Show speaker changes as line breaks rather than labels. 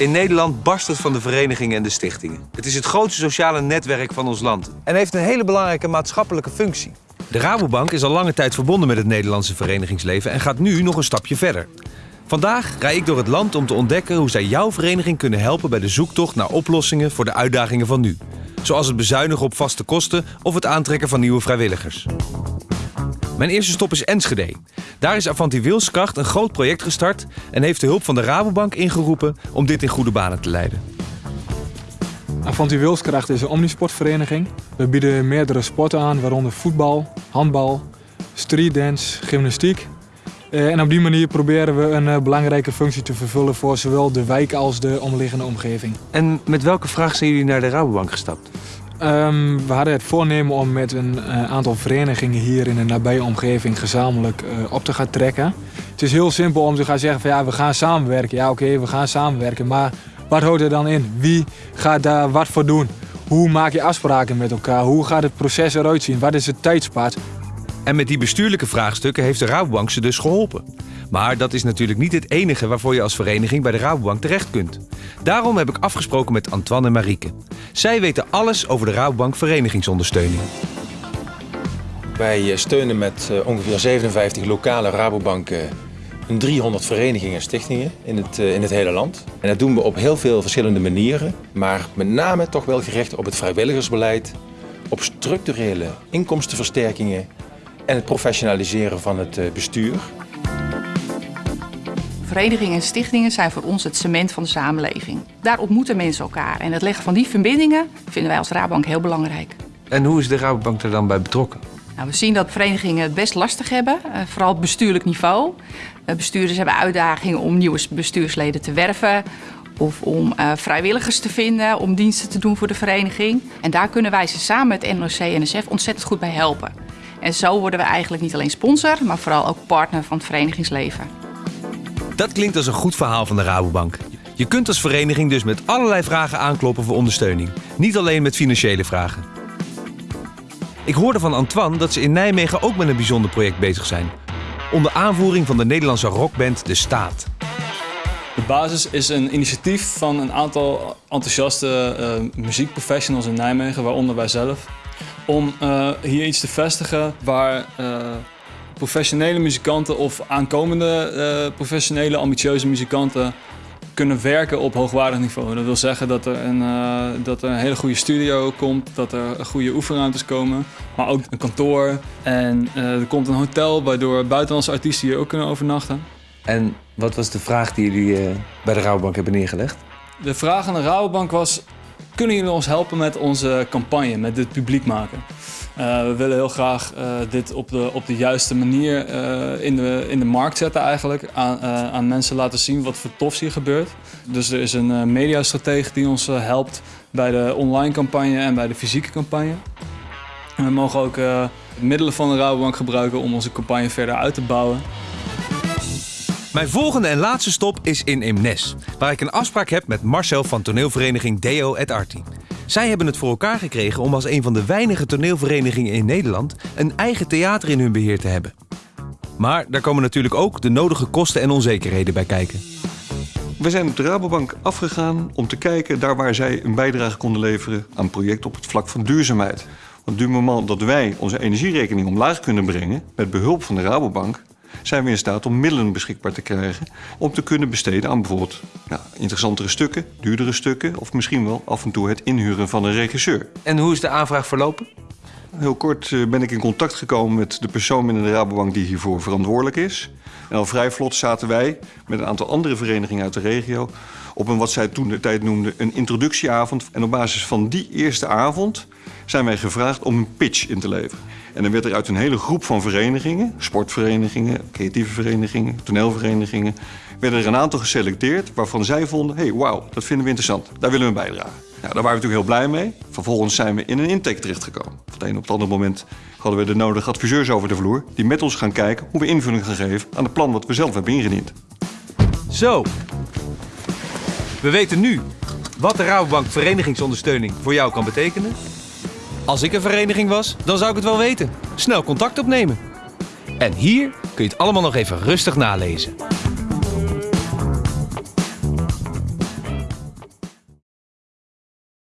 In Nederland barst het van de verenigingen en de stichtingen. Het is het grootste sociale netwerk van ons land. En heeft een hele belangrijke maatschappelijke functie. De Rabobank is al lange tijd verbonden met het Nederlandse verenigingsleven en gaat nu nog een stapje verder. Vandaag rij ik door het land om te ontdekken hoe zij jouw vereniging kunnen helpen bij de zoektocht naar oplossingen voor de uitdagingen van nu. Zoals het bezuinigen op vaste kosten of het aantrekken van nieuwe vrijwilligers. Mijn eerste stop is Enschede. Daar is Avanti Wilskracht een groot project gestart en heeft de hulp van de Rabobank ingeroepen om dit in goede banen te leiden.
Avanti Wilskracht is een omnisportvereniging. We bieden meerdere sporten aan, waaronder voetbal, handbal, streetdance, gymnastiek. Eh, En op die manier proberen we een eh, belangrijke functie te vervullen voor zowel de wijk als de omliggende omgeving.
En met welke vraag zijn jullie naar de Rabobank gestapt?
Ehm, we hadden het voornemen om met een eh, aantal verenigingen hier in de nabije omgeving gezamenlijk eh, op te gaan trekken. Het is heel simpel om te gaan zeggen van ja, we gaan samenwerken. Ja, oké, we gaan samenwerken. Maar wat houdt er dan in? Wie gaat daar wat voor doen? Hoe maak je afspraken met elkaar? Hoe gaat het proces eruit zien? Wat is het tijdspad?
En met die bestuurlijke vraagstukken heeft de Rabobank ze dus geholpen. Maar dat is natuurlijk niet het enige waarvoor je als vereniging bij de Rabobank terecht kunt. Daarom heb ik afgesproken met Antoine en Marieke. Zij weten alles over de Rabobank verenigingsondersteuning.
Wij eh, steunen met eh, ongeveer 57 lokale Rabobanken een 300 verenigingen en stichtingen in het, eh, in het hele land. En dat doen we op heel veel verschillende manieren, maar met name toch wel gericht op het vrijwilligersbeleid, op structurele inkomstenversterkingen en het professionaliseren van het eh, bestuur.
Verenigingen en stichtingen zijn voor ons het cement van de samenleving. Daar ontmoeten mensen elkaar en het leggen van die verbindingen vinden wij als Rabank heel belangrijk.
En hoe is de Rabobank er dan bij betrokken?
Nou, we zien dat verenigingen het best lastig hebben, eh, vooral op bestuurlijk niveau. Eh, bestuurders hebben uitdagingen om nieuwe bestuursleden te werven of om eh, vrijwilligers te vinden om diensten te doen voor de vereniging. En daar kunnen wij ze samen met NOC-NSF ontzettend goed bij helpen. En zo worden we eigenlijk niet alleen sponsor, maar vooral ook partner van het verenigingsleven.
Dat klinkt als een goed verhaal van de Rabobank. Je kunt als vereniging dus met allerlei vragen aankloppen voor ondersteuning. Niet alleen met financiële vragen. Ik hoorde van Antoine dat ze in Nijmegen ook met een bijzonder project bezig zijn. Onder aanvoering van de Nederlandse rockband De Staat.
De basis is een initiatief van een aantal enthousiaste eh, muziekprofessionals in Nijmegen, waaronder wij zelf. Om eh, hier iets te vestigen waar eh, professionele muzikanten of aankomende eh, professionele ambitieuze muzikanten kunnen werken op hoogwaardig niveau. Dat wil zeggen dat er een, eh, dat er een hele goede studio komt, dat er goede oefenruimtes komen, maar ook een kantoor. En eh, er komt een hotel waardoor buitenlandse artiesten hier ook kunnen overnachten.
En wat was de vraag die jullie bij de Rabobank hebben neergelegd?
De vraag aan de Rabobank was: kunnen jullie ons helpen met onze campagne, met dit publiek maken? Eh, we willen heel graag eh, dit op de, op de juiste manier eh, in, de, in de markt zetten eigenlijk. Aan, aan mensen laten zien wat voor tofs hier gebeurt. Dus er is een mediastratege die ons helpt bij de online campagne en bij de fysieke campagne. We mogen ook middelen van de Rabobank gebruiken om onze campagne verder uit te bouwen.
Mijn volgende en laatste stop is in Eemnes, waar ik een afspraak heb met Marcel van toneelvereniging Deo et Arti. Zij hebben het voor elkaar gekregen om als een van de weinige toneelverenigingen in Nederland een eigen theater in hun beheer te hebben. Maar daar komen natuurlijk ook de nodige kosten en onzekerheden bij kijken.
We zijn op de Rabobank afgegaan om te kijken daar waar zij een bijdrage konden leveren aan projecten op het vlak van duurzaamheid. Want du moment dat wij onze energierekening omlaag kunnen brengen met behulp van de Rabobank, zijn we in staat om middelen beschikbaar te krijgen om te kunnen besteden aan bijvoorbeeld nou, interessantere stukken, duurdere stukken of misschien wel af en toe het inhuren van een regisseur.
En hoe is de aanvraag verlopen?
Heel kort eh, ben ik in contact gekomen met de persoon binnen de Rabobank die hiervoor verantwoordelijk is. En al vrij vlot zaten wij met een aantal andere verenigingen uit de regio op een wat zij toen de tijd noemden een introductieavond. En op basis van die eerste avond zijn wij gevraagd om een pitch in te leveren. En dan werd er uit een hele groep van verenigingen, sportverenigingen, creatieve verenigingen, toneelverenigingen, werden er een aantal geselecteerd waarvan zij vonden, hey, wauw, dat vinden we interessant, daar willen we bijdragen. Nou, daar waren we natuurlijk heel blij mee. Vervolgens zijn we in een intake terechtgekomen. Van het een op het andere moment hadden we de nodige adviseurs over de vloer... die met ons gaan kijken hoe we invulling gaan geven aan het plan wat we zelf hebben ingediend.
Zo. We weten nu wat de Rabobank verenigingsondersteuning voor jou kan betekenen. Als ik een vereniging was, dan zou ik het wel weten. Snel contact opnemen. En hier kun je het allemaal nog even rustig nalezen.